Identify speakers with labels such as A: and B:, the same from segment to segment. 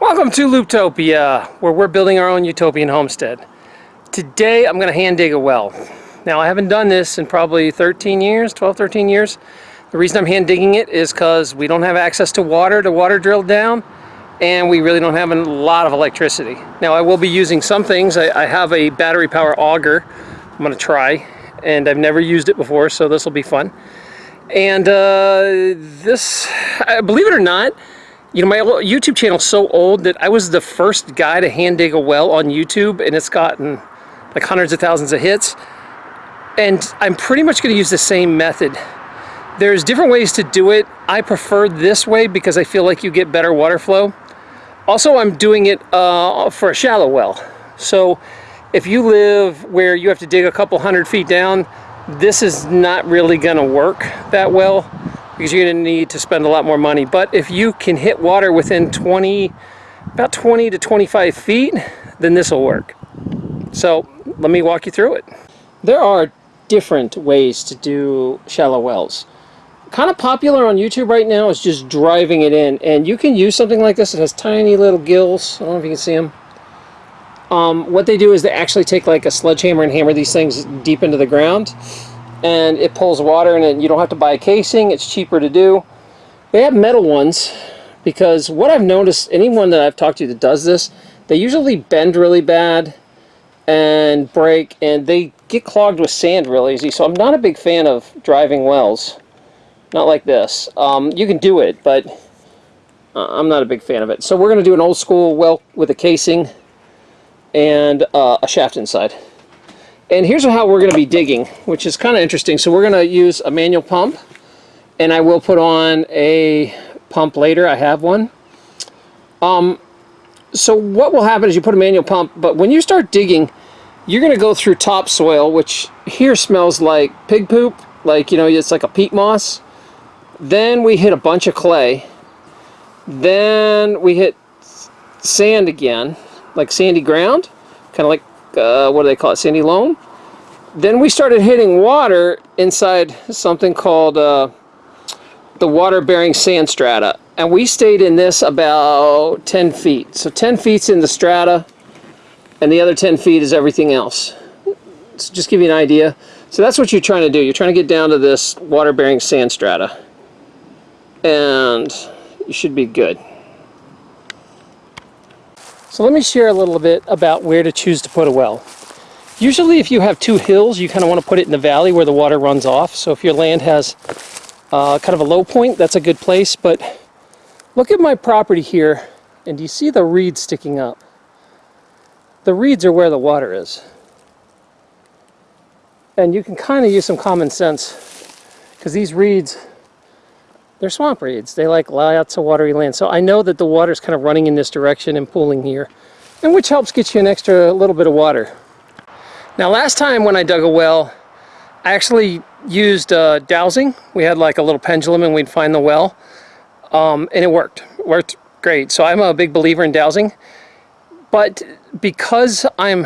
A: Welcome to Looptopia, where we're building our own utopian homestead. Today I'm going to hand dig a well. Now I haven't done this in probably 13 years, 12, 13 years. The reason I'm hand digging it is because we don't have access to water to water drill down and we really don't have a lot of electricity. Now I will be using some things. I, I have a battery power auger I'm going to try and I've never used it before so this will be fun. And uh, this, believe it or not, you know, my YouTube channel is so old that I was the first guy to hand dig a well on YouTube and it's gotten like hundreds of thousands of hits. And I'm pretty much going to use the same method. There's different ways to do it. I prefer this way because I feel like you get better water flow. Also, I'm doing it uh, for a shallow well. So if you live where you have to dig a couple hundred feet down, this is not really going to work that well because you're going to need to spend a lot more money. But if you can hit water within 20, about 20 to 25 feet, then this will work. So let me walk you through it. There are different ways to do shallow wells. Kind of popular on YouTube right now is just driving it in. And you can use something like this. It has tiny little gills. I don't know if you can see them. Um, what they do is they actually take like a sledgehammer and hammer these things deep into the ground and it pulls water and you don't have to buy a casing. It's cheaper to do. They have metal ones because what I've noticed anyone that I've talked to that does this they usually bend really bad and break and they get clogged with sand real easy. So I'm not a big fan of driving wells. Not like this. Um, you can do it but uh, I'm not a big fan of it. So we're gonna do an old school well with a casing and uh, a shaft inside and here's how we're going to be digging, which is kind of interesting. So we're going to use a manual pump, and I will put on a pump later. I have one. Um, so what will happen is you put a manual pump, but when you start digging, you're going to go through topsoil, which here smells like pig poop, like, you know, it's like a peat moss. Then we hit a bunch of clay. Then we hit sand again, like sandy ground, kind of like uh, what do they call it, sandy loam. Then we started hitting water inside something called uh, the water-bearing sand strata. And we stayed in this about 10 feet. So 10 feet's in the strata, and the other 10 feet is everything else. So just give you an idea. So that's what you're trying to do. You're trying to get down to this water-bearing sand strata. And you should be good. So let me share a little bit about where to choose to put a well. Usually if you have two hills, you kind of want to put it in the valley where the water runs off. So if your land has uh, kind of a low point, that's a good place. But look at my property here, and do you see the reeds sticking up? The reeds are where the water is. And you can kind of use some common sense because these reeds they're swamp reeds. They like lots of watery land. So I know that the water's kind of running in this direction and pooling here, and which helps get you an extra little bit of water. Now last time when I dug a well, I actually used uh, dowsing. We had like a little pendulum and we'd find the well, um, and it worked. It worked great. So I'm a big believer in dowsing. But because I'm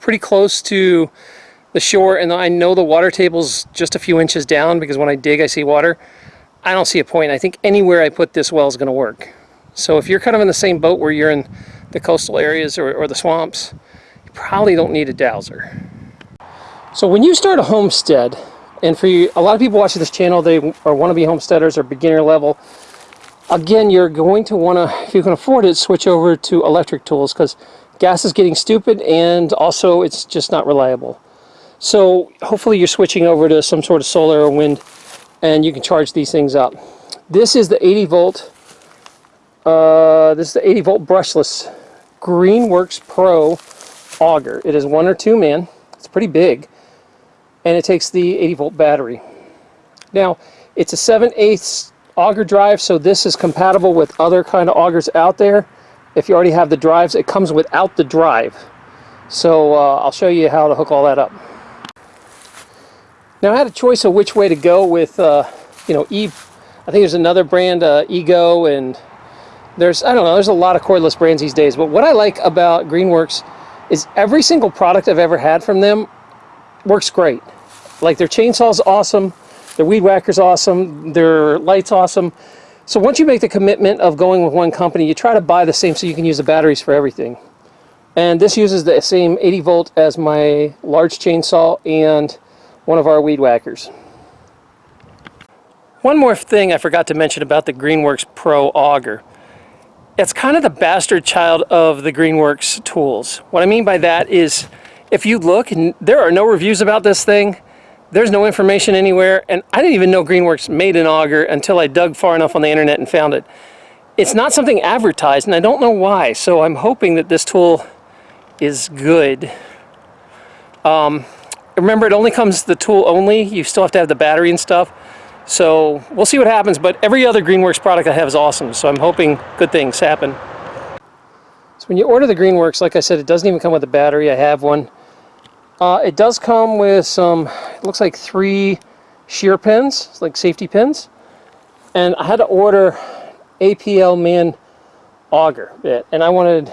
A: pretty close to the shore and I know the water table's just a few inches down because when I dig I see water, I don't see a point. I think anywhere I put this well is going to work. So if you're kind of in the same boat where you're in the coastal areas or, or the swamps, probably don't need a dowser. So when you start a homestead, and for you, a lot of people watching this channel, they are wannabe homesteaders or beginner level, again, you're going to want to, if you can afford it, switch over to electric tools because gas is getting stupid and also it's just not reliable. So hopefully you're switching over to some sort of solar or wind and you can charge these things up. This is the 80 volt, uh, this is the 80 volt brushless Greenworks Pro auger. It is one or two man, it's pretty big, and it takes the 80 volt battery. Now, it's a 7 8 auger drive, so this is compatible with other kind of augers out there. If you already have the drives, it comes without the drive. So uh, I'll show you how to hook all that up. Now I had a choice of which way to go with, uh, you know, E. I think there's another brand, uh, Ego, and there's, I don't know, there's a lot of cordless brands these days. But what I like about Greenworks is every single product I've ever had from them works great. Like their chainsaw's awesome, their weed whacker's awesome, their light's awesome. So once you make the commitment of going with one company, you try to buy the same so you can use the batteries for everything. And this uses the same 80 volt as my large chainsaw and one of our weed whackers. One more thing I forgot to mention about the Greenworks Pro auger. It's kind of the bastard child of the Greenworks tools. What I mean by that is if you look, and there are no reviews about this thing, there's no information anywhere, and I didn't even know Greenworks made an auger until I dug far enough on the internet and found it. It's not something advertised, and I don't know why, so I'm hoping that this tool is good. Um, remember, it only comes the tool only. You still have to have the battery and stuff. So we'll see what happens, but every other Greenworks product I have is awesome, so I'm hoping good things happen. So when you order the Greenworks, like I said, it doesn't even come with a battery. I have one. Uh, it does come with some, it looks like three shear pins, like safety pins. And I had to order APL man auger bit, and I wanted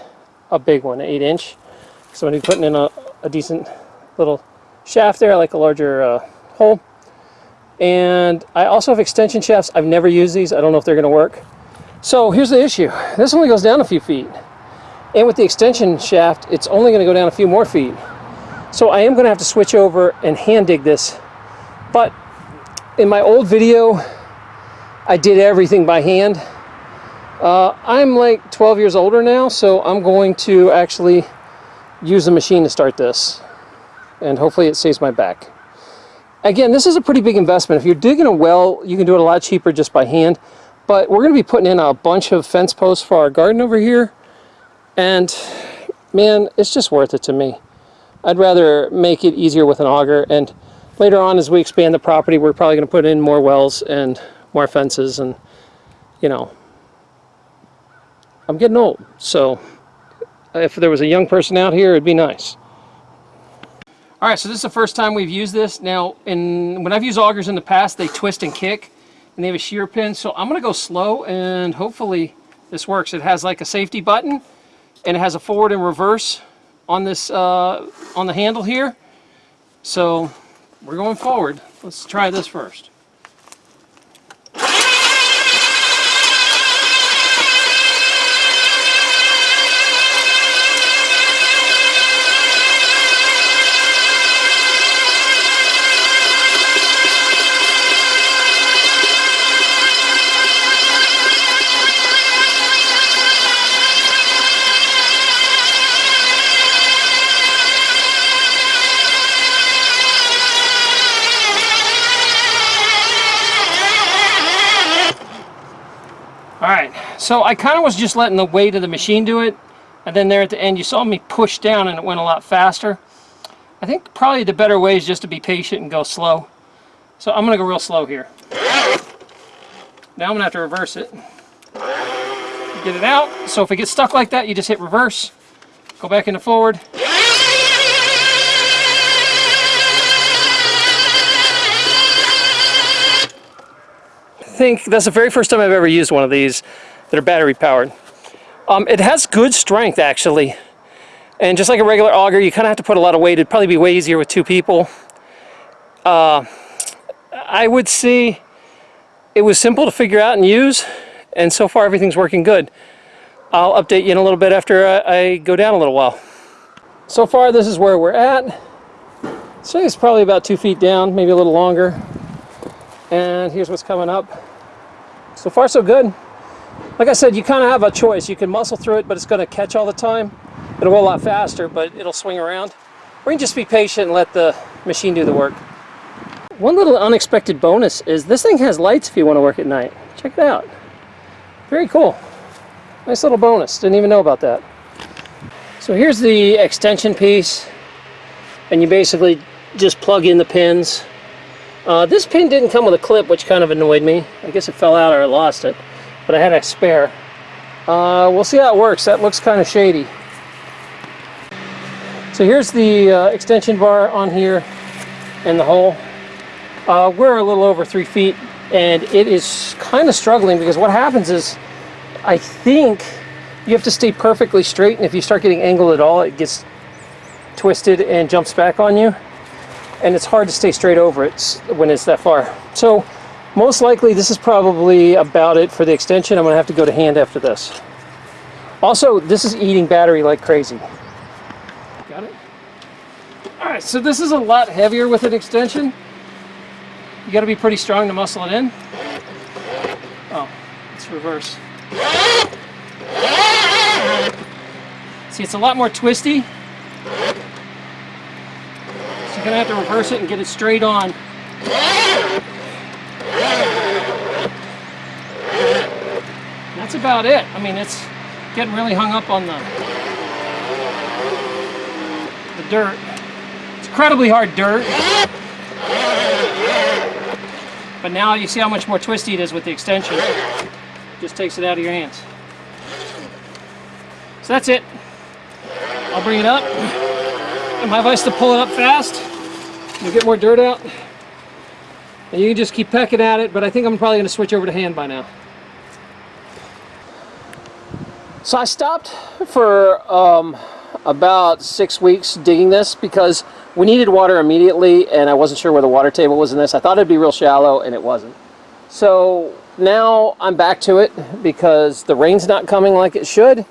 A: a big one, an 8 inch. So I'm going to be putting in a, a decent little shaft there, I like a larger uh, hole. And I also have extension shafts. I've never used these. I don't know if they're going to work. So here's the issue. This only goes down a few feet. And with the extension shaft, it's only going to go down a few more feet. So I am going to have to switch over and hand dig this. But in my old video, I did everything by hand. Uh, I'm like 12 years older now, so I'm going to actually use the machine to start this. And hopefully it saves my back. Again, this is a pretty big investment. If you're digging a well, you can do it a lot cheaper just by hand. But we're going to be putting in a bunch of fence posts for our garden over here. And man, it's just worth it to me. I'd rather make it easier with an auger. And later on, as we expand the property, we're probably going to put in more wells and more fences. And, you know, I'm getting old. So if there was a young person out here, it'd be nice. All right, so this is the first time we've used this. Now, in, when I've used augers in the past, they twist and kick, and they have a shear pin. So I'm gonna go slow, and hopefully this works. It has like a safety button, and it has a forward and reverse on this, uh, on the handle here. So we're going forward. Let's try this first. Alright, so I kind of was just letting the weight of the machine do it. And then there at the end, you saw me push down and it went a lot faster. I think probably the better way is just to be patient and go slow. So I'm going to go real slow here. Now I'm going to have to reverse it. Get it out. So if it gets stuck like that, you just hit reverse. Go back into forward. Think that's the very first time I've ever used one of these that are battery powered. Um, it has good strength actually. And just like a regular auger, you kind of have to put a lot of weight. It'd probably be way easier with two people. Uh, I would say it was simple to figure out and use. And so far everything's working good. I'll update you in a little bit after I go down a little while. So far this is where we're at. So it's probably about two feet down, maybe a little longer. And here's what's coming up. So far so good. Like I said, you kind of have a choice. You can muscle through it, but it's going to catch all the time. It'll go a lot faster, but it'll swing around. Or you can just be patient and let the machine do the work. One little unexpected bonus is this thing has lights if you want to work at night. Check it out. Very cool. Nice little bonus. Didn't even know about that. So here's the extension piece. And you basically just plug in the pins. Uh, this pin didn't come with a clip, which kind of annoyed me. I guess it fell out or I lost it but I had a spare. Uh, we'll see how it works. That looks kind of shady. So here's the uh, extension bar on here and the hole. Uh, we're a little over three feet and it is kind of struggling because what happens is I think you have to stay perfectly straight and if you start getting angled at all it gets twisted and jumps back on you and it's hard to stay straight over it when it's that far. So Most likely this is probably about it for the extension. I'm gonna have to go to hand after this. Also, this is eating battery like crazy. Got it? All right, so this is a lot heavier with an extension. You gotta be pretty strong to muscle it in. Oh, it's reverse. See, it's a lot more twisty. You're gonna have to reverse it and get it straight on. That's about it. I mean, it's getting really hung up on the the dirt. It's incredibly hard dirt. But now you see how much more twisty it is with the extension. Just takes it out of your hands. So that's it. I'll bring it up. And my advice to pull it up fast. Get more dirt out. And you can just keep pecking at it, but I think I'm probably going to switch over to hand by now. So I stopped for um, about six weeks digging this because we needed water immediately and I wasn't sure where the water table was in this. I thought it'd be real shallow and it wasn't. So now I'm back to it because the rain's not coming like it should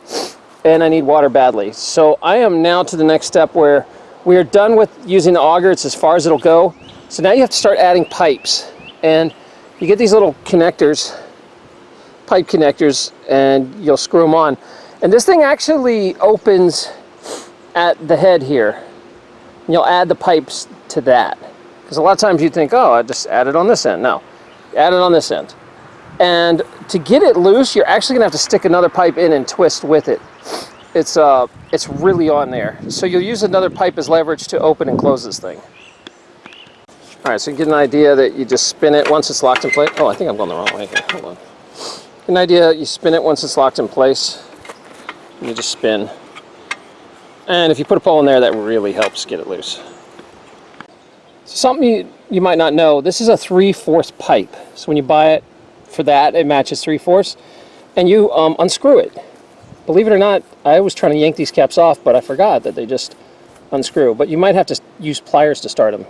A: and I need water badly. So I am now to the next step where we are done with using the auger. It's as far as it'll go. So now you have to start adding pipes and you get these little connectors pipe connectors and you'll screw them on. And this thing actually opens at the head here. You'll add the pipes to that. Because a lot of times you think, oh, I just add it on this end. No, add it on this end. And to get it loose, you're actually gonna have to stick another pipe in and twist with it. It's, uh, it's really on there. So you'll use another pipe as leverage to open and close this thing. All right, so you get an idea that you just spin it once it's locked in place. Oh, I think I'm going the wrong way here. Hold on an idea, you spin it once it's locked in place. You just spin. And if you put a pole in there, that really helps get it loose. So something you, you might not know, this is a 3 fourths pipe. So when you buy it for that, it matches 3 fourths. And you um, unscrew it. Believe it or not, I was trying to yank these caps off, but I forgot that they just unscrew. But you might have to use pliers to start them.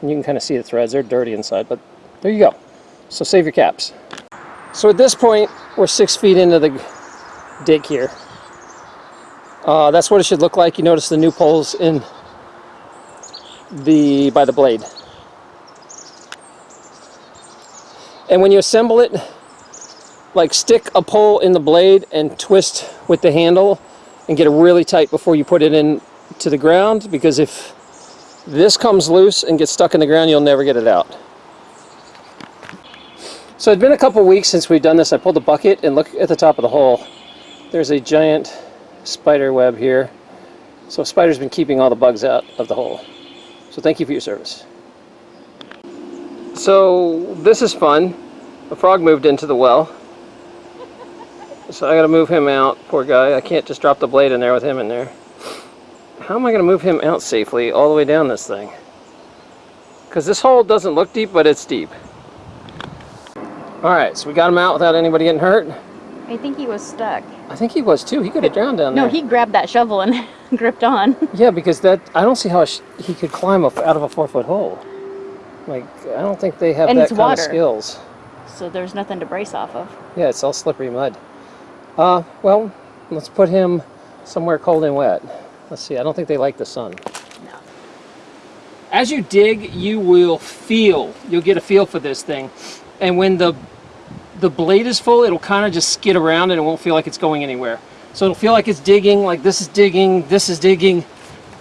A: And you can kind of see the threads. They're dirty inside, but there you go. So save your caps. So at this point, we're six feet into the dig here. Uh, that's what it should look like. You notice the new poles in the by the blade. And when you assemble it, like stick a pole in the blade and twist with the handle and get it really tight before you put it in to the ground because if this comes loose and gets stuck in the ground, you'll never get it out. So it's been a couple weeks since we've done this. I pulled the bucket and look at the top of the hole. There's a giant spider web here. So spider's been keeping all the bugs out of the hole. So thank you for your service. So this is fun. A frog moved into the well. So I gotta move him out, poor guy. I can't just drop the blade in there with him in there. How am I gonna move him out safely all the way down this thing? Because this hole doesn't look deep, but it's deep. Alright, so we got him out without anybody getting hurt.
B: I think he was stuck.
A: I think he was too. He could have drowned down
B: no,
A: there.
B: No, he grabbed that shovel and gripped on.
A: Yeah, because that I don't see how he could climb up out of a four foot hole. Like I don't think they have
B: and
A: that kind
B: water.
A: of skills.
B: So there's nothing to brace off of.
A: Yeah, it's all slippery mud. Uh, well, let's put him somewhere cold and wet. Let's see. I don't think they like the sun.
B: No.
A: As you dig, you will feel. You'll get a feel for this thing, and when the the blade is full, it'll kind of just skid around and it won't feel like it's going anywhere. So it'll feel like it's digging, like this is digging, this is digging,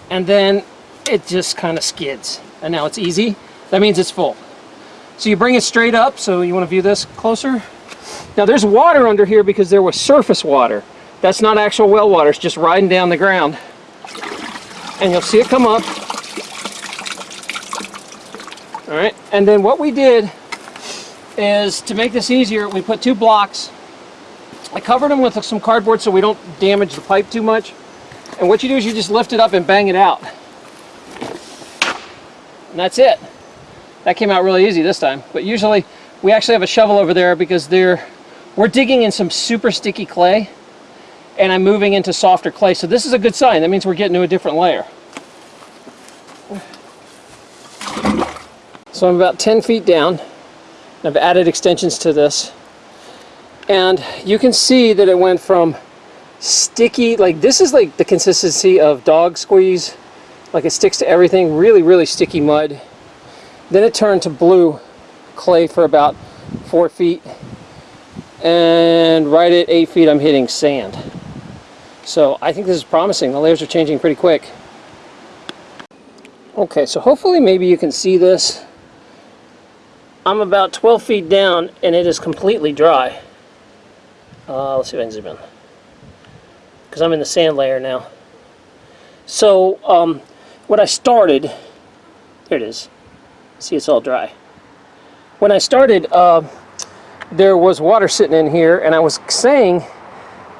A: and then it just kind of skids. And now it's easy. That means it's full. So you bring it straight up, so you want to view this closer. Now there's water under here because there was surface water. That's not actual well water, it's just riding down the ground. And you'll see it come up. All right, and then what we did is to make this easier, we put two blocks. I covered them with some cardboard so we don't damage the pipe too much. And what you do is you just lift it up and bang it out. And that's it. That came out really easy this time. But usually we actually have a shovel over there because they're, we're digging in some super sticky clay and I'm moving into softer clay. So this is a good sign. That means we're getting to a different layer. So I'm about 10 feet down I've added extensions to this. And you can see that it went from sticky, like this is like the consistency of dog squeeze, like it sticks to everything, really, really sticky mud. Then it turned to blue clay for about four feet. And right at eight feet, I'm hitting sand. So I think this is promising. The layers are changing pretty quick. Okay, so hopefully maybe you can see this. I'm about 12 feet down and it is completely dry. Uh, let's see if I can zoom in. Because I'm in the sand layer now. So, um, what I started, there it is. See, it's all dry. When I started, uh, there was water sitting in here, and I was saying,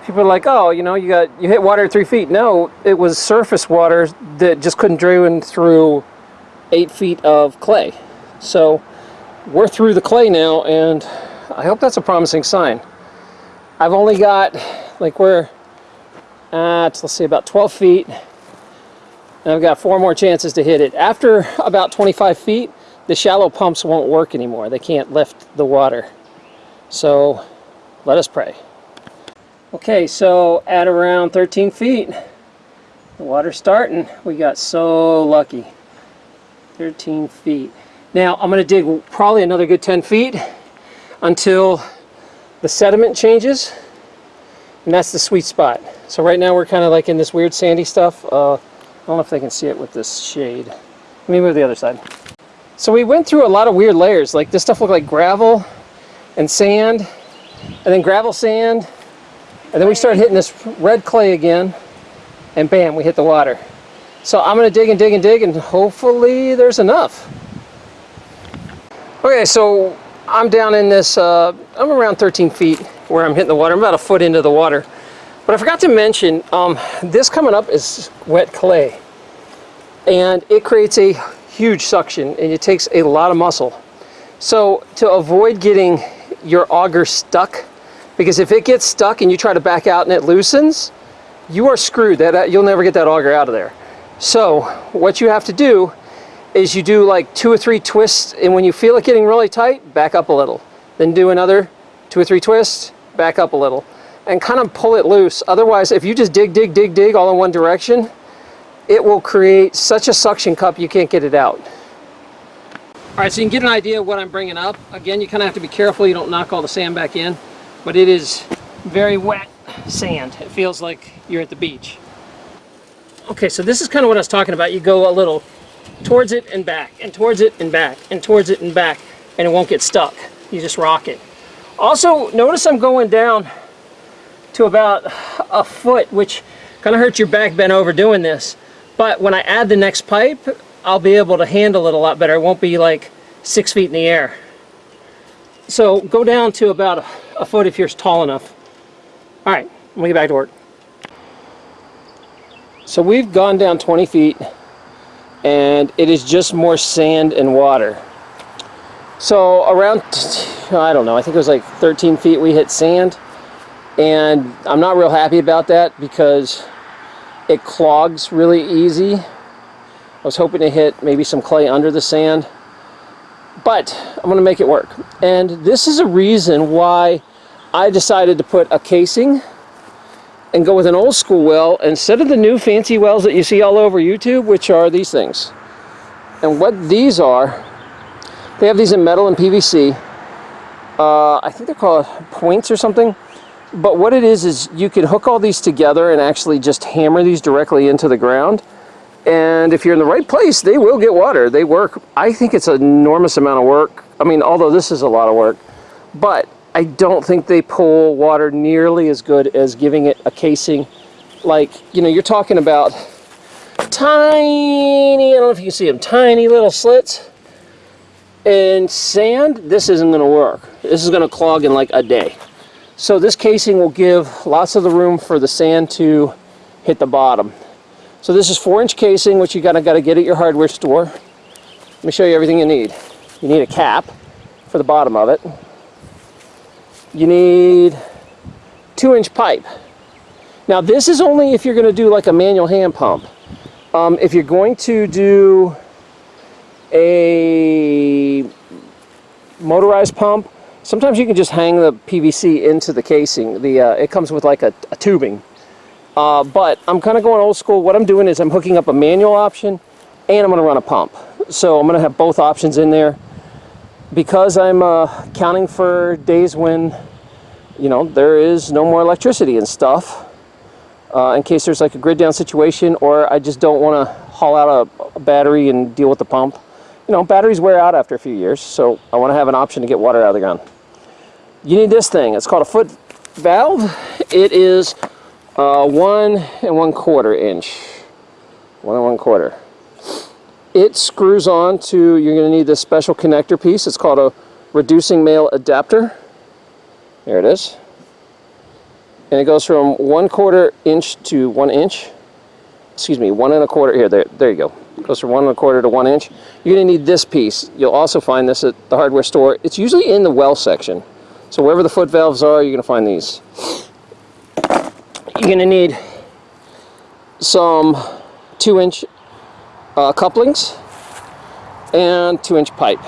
A: people are like, oh, you know, you got you hit water at three feet. No, it was surface water that just couldn't drain through eight feet of clay. So we're through the clay now, and I hope that's a promising sign. I've only got like we're at let's see about 12 feet, and I've got four more chances to hit it. After about 25 feet, the shallow pumps won't work anymore. They can't lift the water. So let us pray. Okay, so at around 13 feet, the water's starting. We got so lucky. 13 feet. Now I'm going to dig probably another good 10 feet until the sediment changes, and that's the sweet spot. So right now we're kind of like in this weird sandy stuff. Uh, I don't know if they can see it with this shade. Let me move the other side. So we went through a lot of weird layers. Like this stuff looked like gravel and sand, and then gravel sand, and then we started hitting this red clay again, and bam, we hit the water. So I'm to dig and dig and dig, and hopefully there's enough. Okay, so I'm down in this, uh, I'm around 13 feet where I'm hitting the water. I'm about a foot into the water. But I forgot to mention, um, this coming up is wet clay. And it creates a huge suction, and it takes a lot of muscle. So to avoid getting your auger stuck, because if it gets stuck and you try to back out and it loosens, you are screwed. That You'll never get that auger out of there. So what you have to do is you do like two or three twists, and when you feel it getting really tight, back up a little. Then do another two or three twists, back up a little, and kind of pull it loose. Otherwise, if you just dig, dig, dig, dig all in one direction, it will create such a suction cup you can't get it out. All right, so you can get an idea of what I'm bringing up. Again, you kind of have to be careful you don't knock all the sand back in, but it is very wet sand. It feels like you're at the beach. Okay, so this is kind of what I was talking about. You go a little towards it and back, and towards it and back, and towards it and back, and it won't get stuck. You just rock it. Also, notice I'm going down to about a foot, which kind of hurts your back bent over doing this. But when I add the next pipe, I'll be able to handle it a lot better. It won't be like six feet in the air. So go down to about a, a foot if you're tall enough. All right, I'm gonna get back to work. So we've gone down 20 feet and it is just more sand and water. So around, I don't know, I think it was like 13 feet we hit sand and I'm not real happy about that because it clogs really easy. I was hoping to hit maybe some clay under the sand, but I'm to make it work. And this is a reason why I decided to put a casing and go with an old school well instead of the new fancy wells that you see all over YouTube, which are these things. And what these are, they have these in metal and PVC. Uh, I think they're called points or something. But what it is, is you can hook all these together and actually just hammer these directly into the ground. And if you're in the right place, they will get water. They work. I think it's an enormous amount of work. I mean, although this is a lot of work. But I don't think they pull water nearly as good as giving it a casing. Like, you know, you're talking about tiny, I don't know if you can see them, tiny little slits. In sand, this isn't going to work. This is going to clog in like a day. So this casing will give lots of the room for the sand to hit the bottom. So this is four inch casing, which you gotta, gotta get at your hardware store. Let me show you everything you need. You need a cap for the bottom of it. You need two inch pipe. Now this is only if you're gonna do like a manual hand pump. Um, if you're going to do a motorized pump, sometimes you can just hang the PVC into the casing. The uh, It comes with like a, a tubing. Uh, but I'm kind of going old school. What I'm doing is I'm hooking up a manual option and I'm going to run a pump. So I'm going to have both options in there. Because I'm uh, counting for days when, you know, there is no more electricity and stuff, uh, in case there's like a grid down situation or I just don't want to haul out a, a battery and deal with the pump. You know, batteries wear out after a few years, so I want to have an option to get water out of the ground. You need this thing. It's called a foot valve. It is uh, one and one quarter inch. One and one quarter. It screws on to, you're going to need this special connector piece. It's called a reducing male adapter. There it is. And it goes from one quarter inch to one inch. Excuse me, one and a quarter. Here, there, there you go. It goes from one and a quarter to one inch. You're going to need this piece. You'll also find this at the hardware store. It's usually in the well section. So wherever the foot valves are, you're going to find these. You're going to need some two inch uh, couplings and two inch pipe.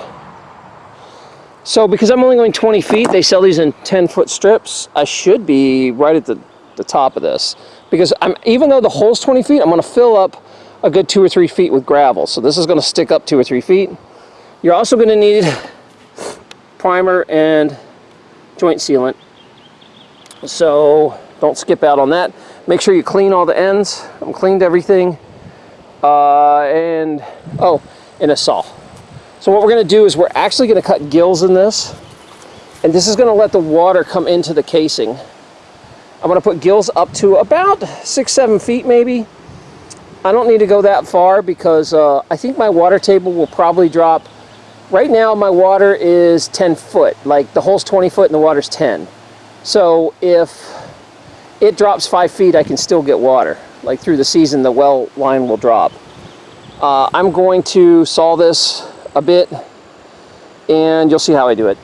A: So because I'm only going 20 feet, they sell these in 10 foot strips. I should be right at the, the top of this. Because I'm, even though the hole's 20 feet, I'm going to fill up a good two or three feet with gravel. So this is going to stick up two or three feet. You're also going to need primer and joint sealant. So don't skip out on that. Make sure you clean all the ends. I'm cleaned everything. Uh, and, oh, and a saw. So what we're going to do is we're actually going to cut gills in this. And this is going to let the water come into the casing. I'm to put gills up to about six, seven feet maybe. I don't need to go that far because uh, I think my water table will probably drop. Right now my water is 10 foot, like the hole's 20 foot and the water's 10. So if it drops five feet, I can still get water. Like through the season, the well line will drop. Uh, I'm going to saw this a bit and you'll see how I do it.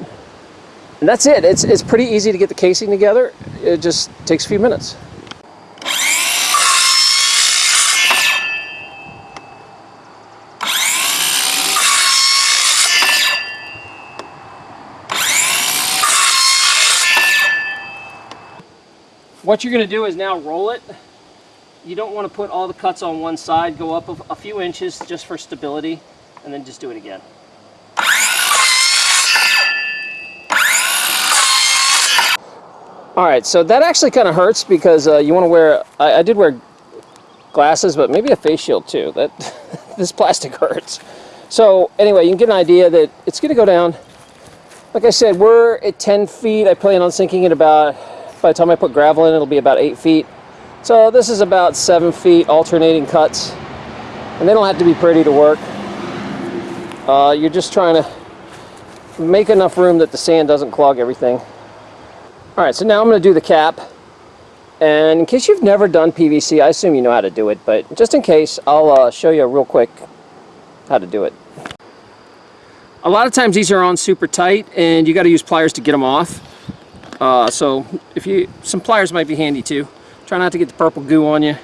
A: And that's it. It's, it's pretty easy to get the casing together. It just takes a few minutes. What you're going to do is now roll it. You don't want to put all the cuts on one side. Go up a, few inches just for stability and then just do it again. All right, so that actually kind of hurts because uh, you want to wear, I, I, did wear glasses, but maybe a face shield too. That This plastic hurts. So anyway, you can get an idea that it's going to go down. Like I said, we're at 10 feet. I plan on sinking it about, by the time I put gravel in, it'll be about 8 feet. So this is about 7 feet alternating cuts. And they don't have to be pretty to work. Uh, you're just trying to make enough room that the sand doesn't clog everything. All right, so now I'm going to do the cap. And in case you've never done PVC, I assume you know how to do it, but just in case, I'll uh, show you real quick how to do it. A lot of times these are on super tight and you got to use pliers to get them off. Uh, so if you, some pliers might be handy too. Try not to get the purple goo on you.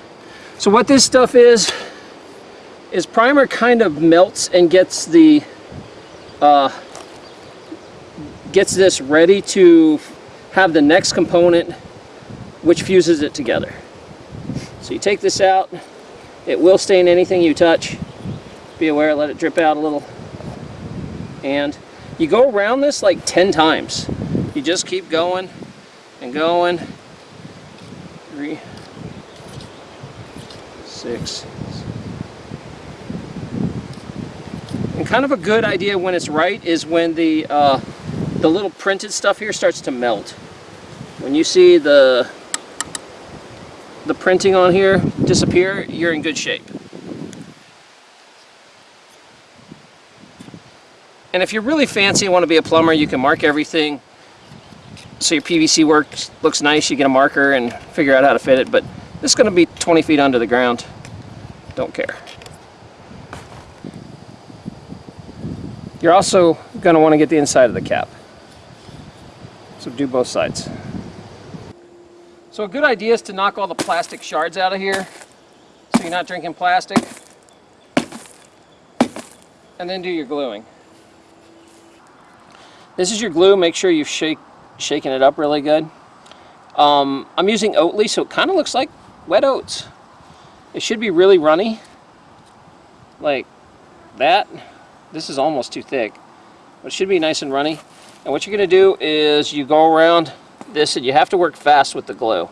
A: So what this stuff is, is primer kind of melts and gets the, uh, gets this ready to have the next component which fuses it together. So you take this out, it will stain anything you touch. Be aware, let it drip out a little. And you go around this like 10 times. You just keep going and going. Three, six. And kind of a good idea when it's right is when the, uh, the little printed stuff here starts to melt. When you see the, the printing on here disappear, you're in good shape. And if you're really fancy and want to be a plumber, you can mark everything so your PVC work looks nice. You get a marker and figure out how to fit it. But this is going to be 20 feet under the ground. Don't care. You're also going to want to get the inside of the cap. So do both sides. So a good idea is to knock all the plastic shards out of here so you're not drinking plastic. And then do your gluing. This is your glue. Make sure you've shake, shaken it up really good. Um, I'm using Oatey, so it kind of looks like wet oats. It should be really runny, like that. This is almost too thick, but it should be nice and runny. And what you're going to do is you go around this, and you have to work fast with the glue.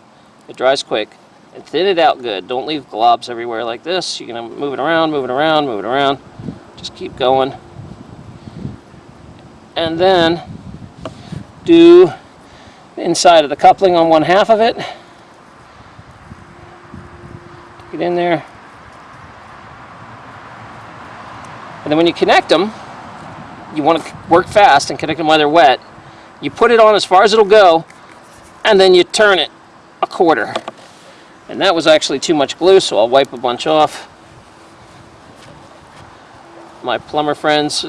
A: It dries quick. And thin it out good. Don't leave globs everywhere like this. You're going to move it around, move it around, move it around. Just keep going. And then do the inside of the coupling on one half of it. Get in there. And then when you connect them, you want to work fast and connect them while they're wet. You put it on as far as it'll go, and then you turn it a quarter. And that was actually too much glue, so I'll wipe a bunch off. My plumber friends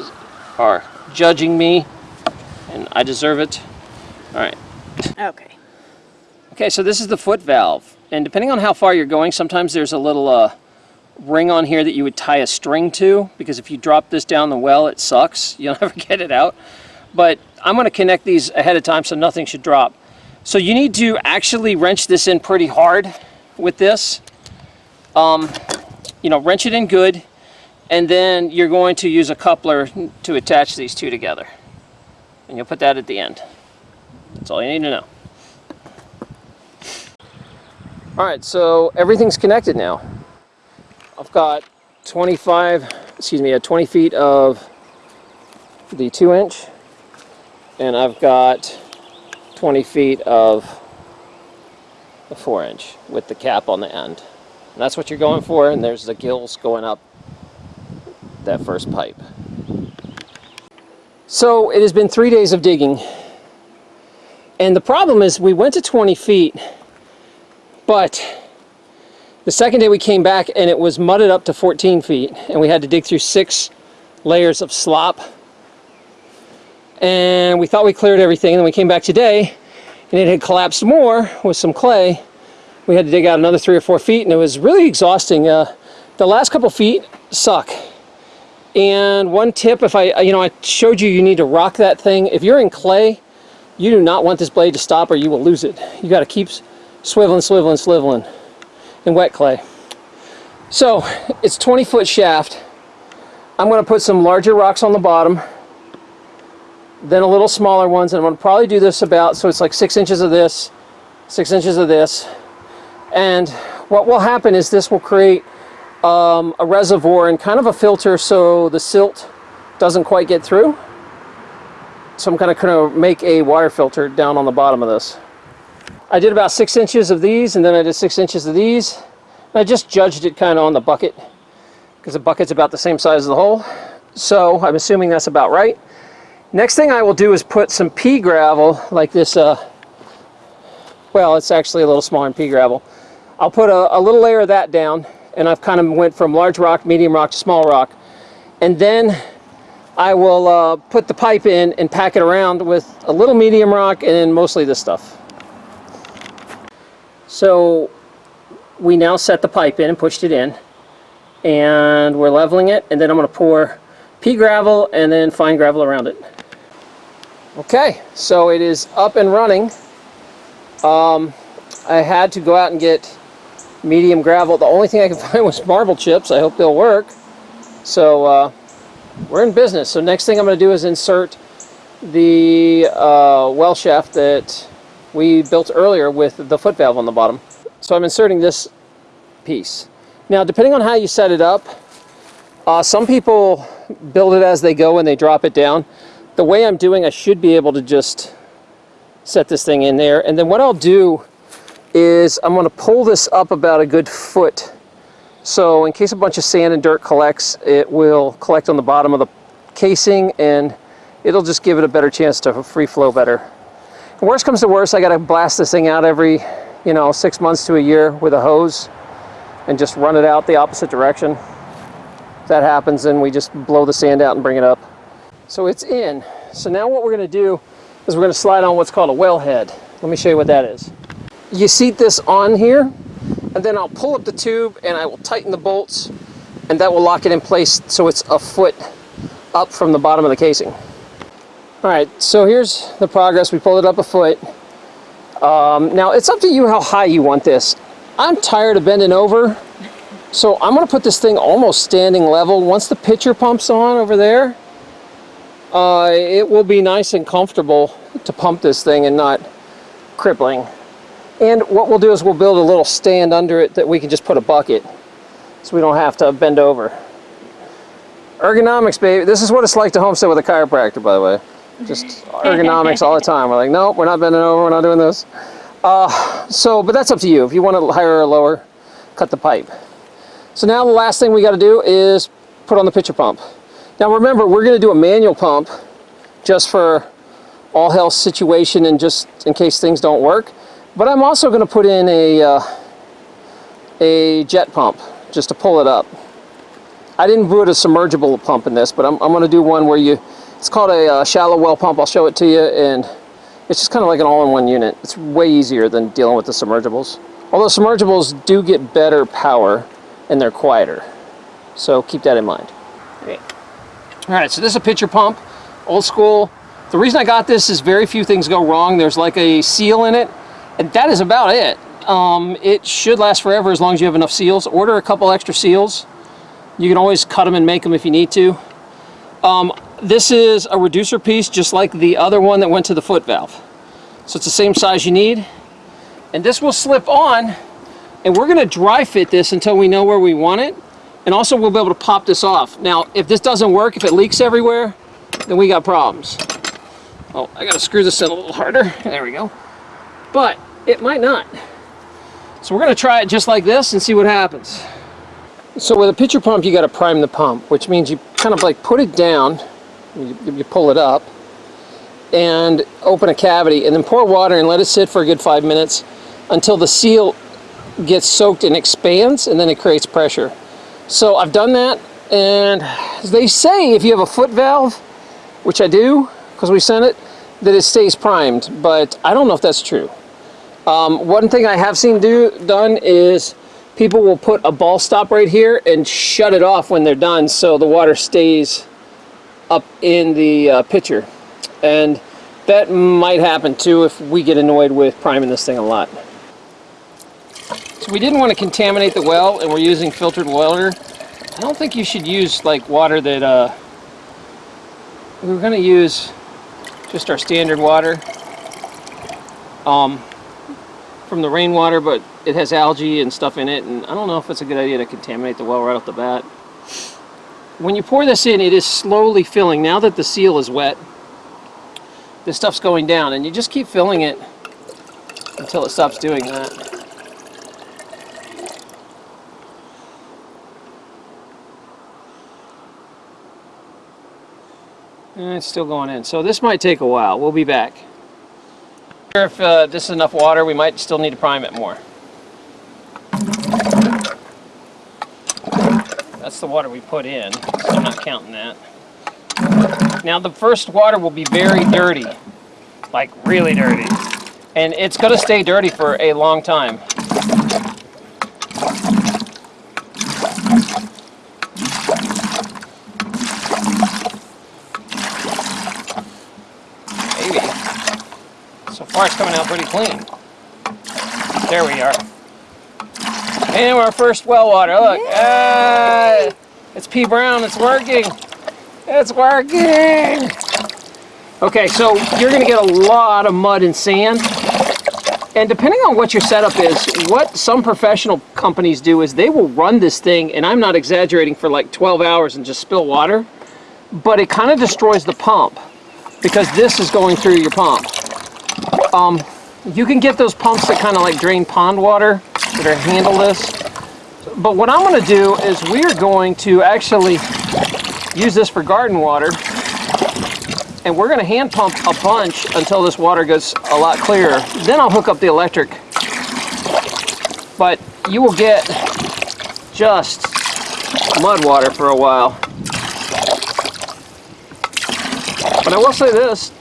A: are judging me, and I deserve it. All right.
B: Okay.
A: Okay, so this is the foot valve. And depending on how far you're going, sometimes there's a little uh, ring on here that you would tie a string to, because if you drop this down the well, it sucks. You'll never get it out. But I'm going to connect these ahead of time so nothing should drop. So you need to actually wrench this in pretty hard with this. Um, you know, wrench it in good, and then you're going to use a coupler to attach these two together. And you'll put that at the end. That's all you need to know. All right, so everything's connected now. I've got 25, excuse me, uh, 20 feet of the two inch, and I've got 20 feet of the four inch with the cap on the end. And that's what you're going for, and there's the gills going up that first pipe. So it has been three days of digging. And the problem is we went to 20 feet, but the second day we came back and it was mudded up to 14 feet and we had to dig through six layers of slop. And we thought we cleared everything and then we came back today and it had collapsed more with some clay. We had to dig out another three or four feet and it was really exhausting. Uh, the last couple feet suck. And one tip, if I, uh, you know, I showed you, you need to rock that thing. If you're in clay, you do not want this blade to stop or you will lose it. You got to keep swiveling, swiveling, swiveling in wet clay. So it's 20 foot shaft. I'm going to put some larger rocks on the bottom, then a little smaller ones, and I'm going to probably do this about, so it's like six inches of this, six inches of this. And what will happen is this will create um, a reservoir and kind of a filter so the silt doesn't quite get through. So I'm kind of going to make a water filter down on the bottom of this. I did about six inches of these and then I did six inches of these. I just judged it kind of on the bucket because the bucket's about the same size as the hole. So I'm assuming that's about right. Next thing I will do is put some pea gravel like this. Uh, well, it's actually a little smaller than pea gravel. I'll put a, a little layer of that down and I've kind of went from large rock, medium rock to small rock. And then I will uh, put the pipe in and pack it around with a little medium rock and then mostly this stuff. So we now set the pipe in and pushed it in and we're leveling it and then I'm going to pour pea gravel and then fine gravel around it. Okay, so it is up and running. Um, I had to go out and get medium gravel. The only thing I could find was marble chips. I hope they'll work. So uh, we're in business. So next thing I'm going to do is insert the uh, well shaft that we built earlier with the foot valve on the bottom. So I'm inserting this piece. Now depending on how you set it up, uh, some people build it as they go and they drop it down. The way I'm doing, I should be able to just set this thing in there. And then what I'll do is I'm going to pull this up about a good foot. So in case a bunch of sand and dirt collects, it will collect on the bottom of the casing and it'll just give it a better chance to free flow better. Worst comes to worst, I got to blast this thing out every, you know, six months to a year with a hose and just run it out the opposite direction. If that happens, then we just blow the sand out and bring it up. So it's in. So now what we're going to do is we're going to slide on what's called a wellhead. Let me show you what that is you seat this on here and then I'll pull up the tube and I will tighten the bolts and that will lock it in place so it's a foot up from the bottom of the casing. All right, so here's the progress. We pulled it up a foot. Um, now it's up to you how high you want this. I'm tired of bending over, so I'm gonna put this thing almost standing level. Once the pitcher pumps on over there, uh, it will be nice and comfortable to pump this thing and not crippling. And what we'll do is we'll build a little stand under it that we can just put a bucket so we don't have to bend over. Ergonomics, baby. This is what it's like to homestead with a chiropractor, by the way. Just ergonomics all the time. We're like, nope, we're not bending over, we're not doing this. Uh, so, but that's up to you. If you want to higher or lower, cut the pipe. So now the last thing we got to do is put on the pitcher pump. Now remember, we're going to do a manual pump just for all health situation and just in case things don't work. But I'm also going to put in a, uh, a jet pump just to pull it up. I didn't put a submergible pump in this, but I'm, I'm going to do one where you, it's called a uh, shallow well pump. I'll show it to you and it's just kind of like an all-in-one unit. It's way easier than dealing with the submergibles. Although submergibles do get better power and they're quieter. So keep that in mind. All right, so this is a pitcher pump, old school. The reason I got this is very few things go wrong. There's like a seal in it, and that is about it. Um, it should last forever as long as you have enough seals. Order a couple extra seals. You can always cut them and make them if you need to. Um, this is a reducer piece just like the other one that went to the foot valve. So it's the same size you need. And this will slip on and we're gonna dry fit this until we know where we want it. And also we'll be able to pop this off. Now, if this doesn't work, if it leaks everywhere, then we got problems. Oh, I gotta screw this in a little harder. There we go. But it might not. So we're gonna try it just like this and see what happens. So with a pitcher pump, you gotta prime the pump, which means you kind of like put it down, you, you pull it up, and open a cavity, and then pour water and let it sit for a good five minutes until the seal gets soaked and expands, and then it creates pressure. So I've done that, and they say if you have a foot valve, which I do, because we sent it, that it stays primed, but I don't know if that's true. Um, one thing I have seen do done is people will put a ball stop right here and shut it off when they're done so the water stays up in the uh, pitcher. And that might happen too if we get annoyed with priming this thing a lot. So we didn't want to contaminate the well and we're using filtered water. I don't think you should use like water that uh, we were going to use just our standard water um, from the rainwater, but it has algae and stuff in it, and I don't know if it's a good idea to contaminate the well right off the bat. When you pour this in, it is slowly filling. Now that the seal is wet, this stuff's going down, and you just keep filling it until it stops doing that. And it's still going in. So this might take a while. We'll be back. If uh, this is enough water, we might still need to prime it more. That's the water we put in, so I'm not counting that. Now the first water will be very dirty, like really dirty. And it's going to stay dirty for a long time. Maybe. So it's coming out pretty clean. There we are. And our first well water, look. Ah, it's pea brown, it's working. It's working. Okay, so you're gonna get a lot of mud and sand. And depending on what your setup is, what some professional companies do is they will run this thing, and I'm not exaggerating, for like 12 hours and just spill water. But it kind of destroys the pump because this is going through your pump. Um, you can get those pumps that kind of like drain pond water that are handleless. But what I'm going to do is we are going to actually use this for garden water. And we're going to hand pump a bunch until this water gets a lot clearer. Then I'll hook up the electric. But you will get just mud water for a while. But I will say this,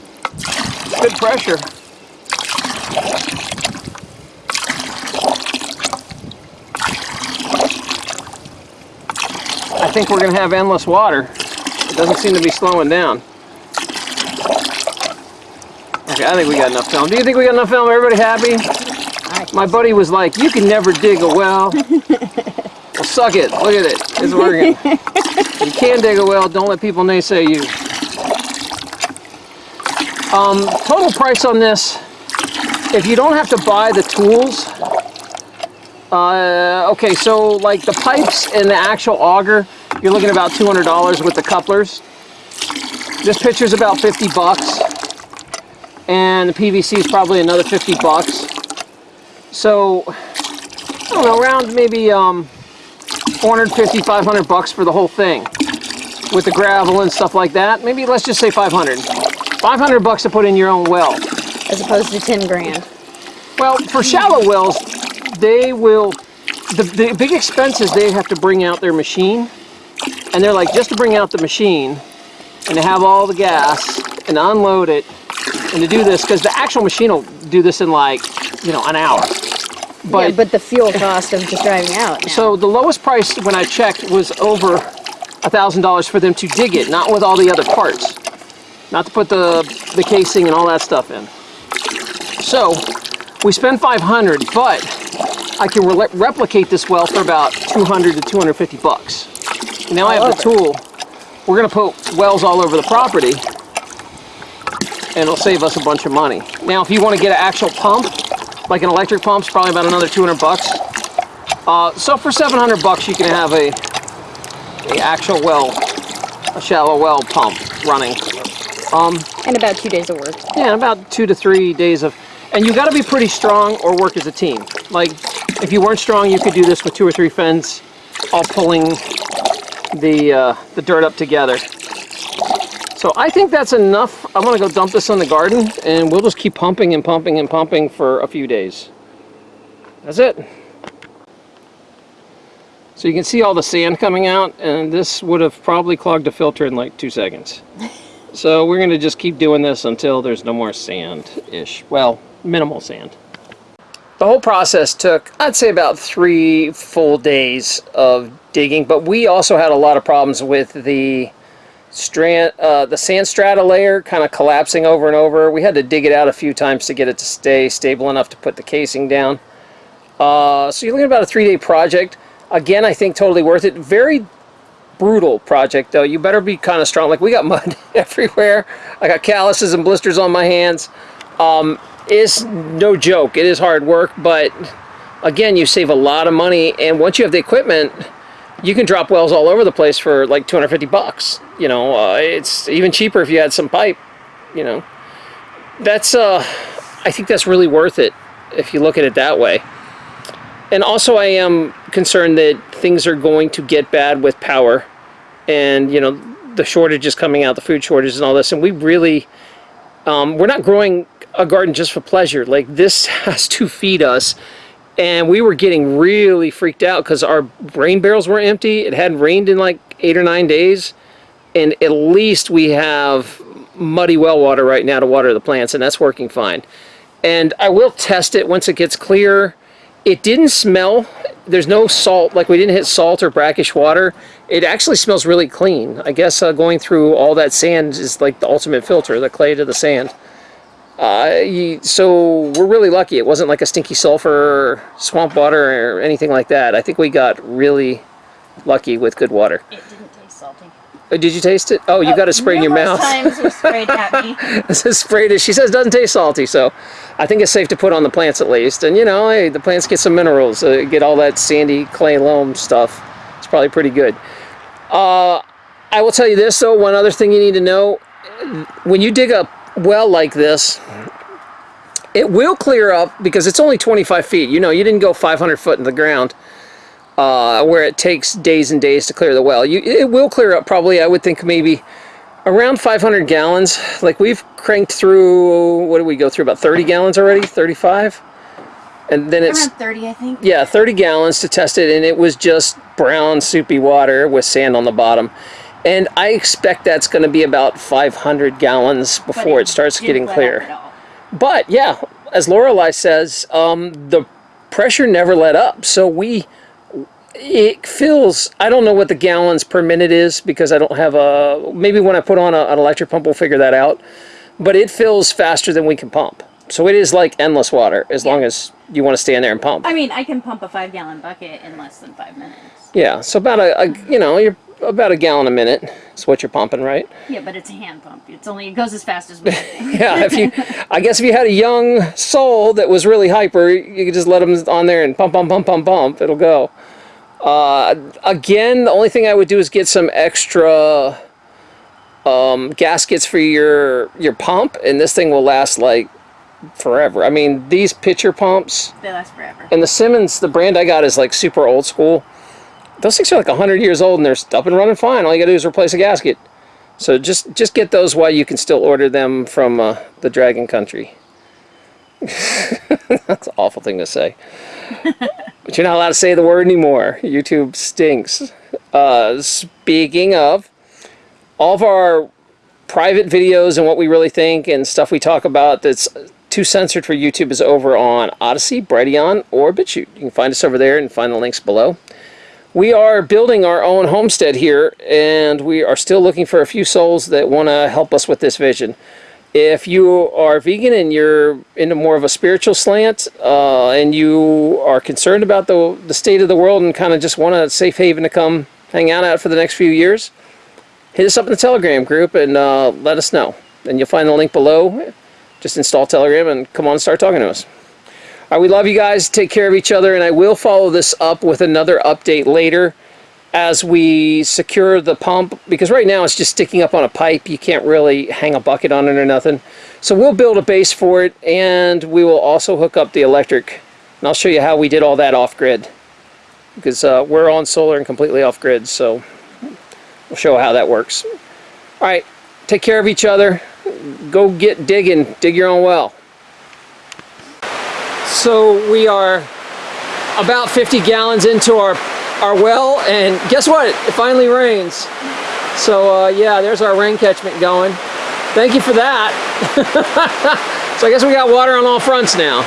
A: good pressure. Think we're going to have endless water. It doesn't seem to be slowing down. Okay, I think we got enough film. Do you think we got enough film? Everybody happy? My buddy was like, you can never dig a well. well, suck it. Look at it. It's working. you can dig a well. Don't let people naysay you. Um, total price on this, if you don't have to buy the tools, uh, okay, so like the pipes and the actual auger, you're looking about $200 with the couplers. This picture's about 50 bucks. And the PVC is probably another 50 bucks. So, I don't know, around maybe um, 450, 500 bucks for the whole thing. With the gravel and stuff like that. Maybe let's just say 500. 500 bucks to put in your own well.
B: As opposed to 10 grand.
A: Well, for shallow wells, they will, the, the big expense is they have to bring out their machine. And they're like, just to bring out the machine and to have all the gas and unload it and to do this, because the actual machine will do this in like, you know, an hour.
B: yeah, but the fuel cost of just driving out now.
A: So the lowest price when I checked was over a thousand dollars for them to dig it, not with all the other parts, not to put the the casing and all that stuff in. So we spent 500, but I can re replicate this well for about 200 to 250 bucks. Now I have the tool. We're gonna put wells all over the property, and it'll save us a bunch of money. Now, if you want to get an actual pump, like an electric pump's probably about another 200 bucks. Uh, so for 700 bucks, you can have a, a actual well, a shallow well pump running. Um,
B: and about two days of work.
A: yeah, about two to three days of, and you got to be pretty strong or work as a team. Like, if you weren't strong, you could do this with two or three friends, all pulling the uh, the dirt up together. So I think that's enough. I'm gonna go dump this in the garden, and we'll just keep pumping and pumping and pumping for a few days. That's it. So you can see all the sand coming out, and this would have probably clogged a filter in like two seconds. So we're gonna just keep doing this until there's no more sand-ish. Well, minimal sand. The whole process took, I'd say about three full days of digging, but we also had a lot of problems with the strand, uh, the sand strata layer kind of collapsing over and over. We had to dig it out a few times to get it to stay stable enough to put the casing down. Uh, so you're looking at about a three-day project. Again, I think totally worth it. Very brutal project though. You better be kind of strong. Like we got mud everywhere. I got calluses and blisters on my hands. Um, it's no joke. It is hard work, but again, you save a lot of money. And once you have the equipment, you can drop wells all over the place for like 250 bucks. You know, uh, it's even cheaper if you had some pipe. You know, that's uh, I think that's really worth it if you look at it that way. And also, I am concerned that things are going to get bad with power, and you know, the shortages coming out, the food shortages, and all this. And we really, um, we're not growing a garden just for pleasure. Like this has to feed us. And we were getting really freaked out because our rain barrels were empty. It hadn't rained in like eight or nine days. And at least we have muddy well water right now to water the plants, and that's working fine. And I will test it once it gets clear. It didn't smell. There's no salt, like we didn't hit salt or brackish water. It actually smells really clean. I guess uh, going through all that sand is like the ultimate filter, the clay to the sand. Uh, so we're really lucky. It wasn't like a stinky sulfur swamp water or anything like that. I think we got really lucky with good water.
B: It didn't taste salty.
A: Uh, Did you taste it? Oh, you got to spray in your mouth.
B: times was sprayed at me.
A: sprayed. it. She says it doesn't taste salty, so I think it's safe to put on the plants at least. And you know, hey, the plants get some minerals, uh, get all that sandy clay loam stuff. It's probably pretty good. Uh, I will tell you this though. One other thing you need to know: when you dig a well like this, it will clear up because it's only 25 feet. You know, you didn't go 500 foot in the ground. Uh, where it takes days and days to clear the well. You, it will clear up probably, I would think maybe around 500 gallons. Like we've cranked through, what did we go through, about 30 gallons already? 35? And then it's,
B: Around 30, I think.
A: yeah, 30 gallons to test it, and it was just brown, soupy water with sand on the bottom. And I expect that's going to be about 500 gallons before it, starts getting clear. But yeah, as Lorelei says, um, the pressure never let up. So we, it feels, I don't know what the gallons per minute is because I don't have a, maybe when I put on a, an electric pump, we'll figure that out. but it fills faster than we can pump. So it is like endless water as long as you want to stand there and pump.
C: I mean, I can pump a five gallon bucket in less than five minutes.
A: Yeah, so about a, a you know, you're about a gallon a minute is what you're pumping, right?
C: Yeah, but it's a hand pump. It's only it goes as fast as we.
A: Yeah, if you, I guess if you had a young soul that was really hyper, you could just let them on there and pump, pump, pump, pump, pump. It'll go. Uh, again, the only thing I would do is get some extra um, gaskets for your your pump, and this thing will last like forever. I mean, these pitcher pumps
C: they last forever.
A: and the Simmons, the brand I got is like super old school. Those things are like 100 years old and they're up and running fine. All you gotta do is replace a gasket. So just just get those while you can still order them from uh, the Dragon Country. That's an awful thing to say. but you're not allowed to say the word anymore. YouTube stinks. Uh, speaking of, all of our private videos and what we really think and stuff we talk about that's too censored for YouTube is over on Odysee, Brighteon, or BitChute. You can find us over there and find the links below. We are building our own homestead here, and we are still looking for a few souls that want to help us with this vision. If you are vegan and you're into more of a spiritual slant, uh, and you are concerned about the, the state of the world and kind of just want a safe haven to come hang out at for the next few years, hit us up in the Telegram group and uh, let us know. And you'll find the link below. Just install Telegram and come on and start talking to us. Right, we love you guys. Take care of each other, and I will follow this up with another update later as we secure the pump because right now it's just sticking up on a pipe. You can't really hang a bucket on it or nothing. So we'll build a base for it, and we will also hook up the electric. And I'll show you how we did all that off grid because uh, we're on solar and completely off grid. So we'll show how that works. All right, take care of each other. Go get digging. Dig your own well. So we are about 50 gallons into our, our well, and guess what? It finally rains. So uh, yeah, there's our rain catchment going. Thank you for that. so I guess we got water on all fronts now.